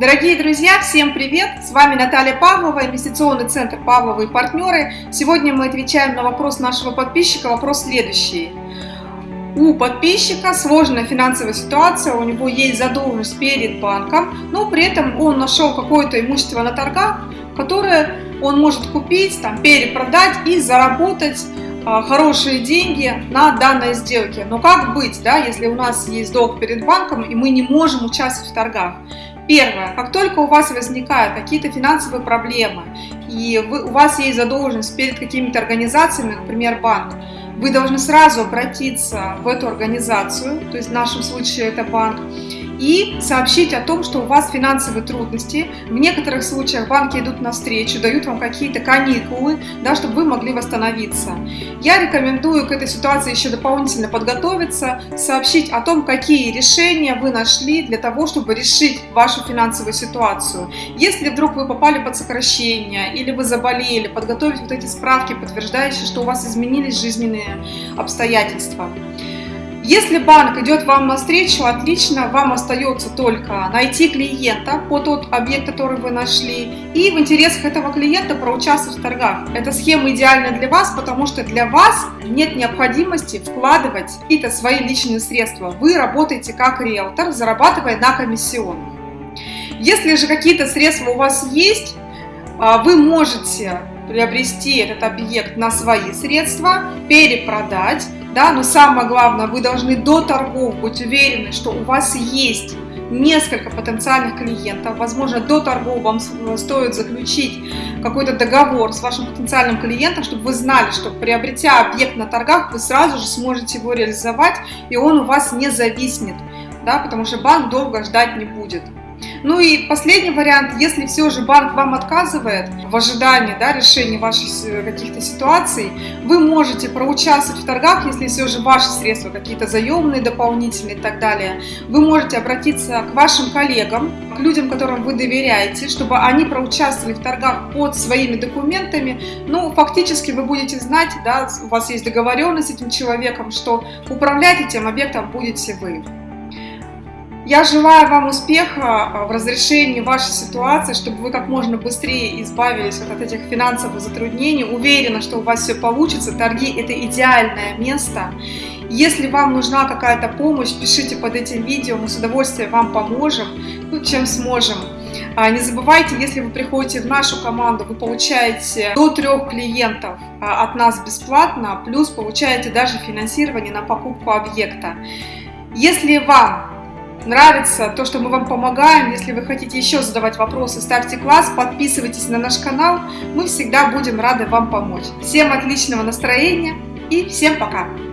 Дорогие друзья, всем привет! С вами Наталья Павлова, инвестиционный центр Павлова и партнеры. Сегодня мы отвечаем на вопрос нашего подписчика. Вопрос следующий. У подписчика сложная финансовая ситуация, у него есть задолженность перед банком, но при этом он нашел какое-то имущество на торгах, которое он может купить, там, перепродать и заработать а, хорошие деньги на данной сделке. Но как быть, да, если у нас есть долг перед банком и мы не можем участвовать в торгах? Первое. Как только у вас возникают какие-то финансовые проблемы, и вы, у вас есть задолженность перед какими-то организациями, например, банк, вы должны сразу обратиться в эту организацию, то есть в нашем случае это банк, и сообщить о том, что у вас финансовые трудности. В некоторых случаях банки идут навстречу, дают вам какие-то каникулы, да, чтобы вы могли восстановиться. Я рекомендую к этой ситуации еще дополнительно подготовиться, сообщить о том, какие решения вы нашли для того, чтобы решить вашу финансовую ситуацию. Если вдруг вы попали под сокращение или вы заболели, подготовить вот эти справки, подтверждающие, что у вас изменились жизненные обстоятельства. Если банк идет вам навстречу, отлично, вам остается только найти клиента по тот объект, который вы нашли, и в интересах этого клиента проучаствовать в торгах. Эта схема идеальна для вас, потому что для вас нет необходимости вкладывать какие-то свои личные средства. Вы работаете как риэлтор, зарабатывая на комиссионных. Если же какие-то средства у вас есть, а, вы можете приобрести этот объект на свои средства, перепродать, да, но самое главное, вы должны до торгов быть уверены, что у вас есть несколько потенциальных клиентов. Возможно, до торгов вам стоит заключить какой-то договор с вашим потенциальным клиентом, чтобы вы знали, что приобретя объект на торгах, вы сразу же сможете его реализовать, и он у вас не зависнет, да, потому что банк долго ждать не будет. Ну и последний вариант, если все же банк вам отказывает в ожидании да, решения ваших э, каких-то ситуаций, вы можете проучаствовать в торгах, если все же ваши средства какие-то заемные, дополнительные и так далее. Вы можете обратиться к вашим коллегам, к людям, которым вы доверяете, чтобы они проучаствовали в торгах под своими документами. Ну, фактически вы будете знать, да, у вас есть договоренность с этим человеком, что управлять этим объектом будете вы. Я желаю вам успеха а, в разрешении вашей ситуации, чтобы вы как можно быстрее избавились от этих финансовых затруднений. Уверена, что у вас все получится. Торги – это идеальное место. Если вам нужна какая-то помощь, пишите под этим видео, мы с удовольствием вам поможем, ну, чем сможем. А, не забывайте, если вы приходите в нашу команду, вы получаете до трех клиентов а, от нас бесплатно, плюс получаете даже финансирование на покупку объекта. Если вам нравится то, что мы вам помогаем. Если вы хотите еще задавать вопросы, ставьте класс, подписывайтесь на наш канал. Мы всегда будем рады вам помочь. Всем отличного настроения и всем пока!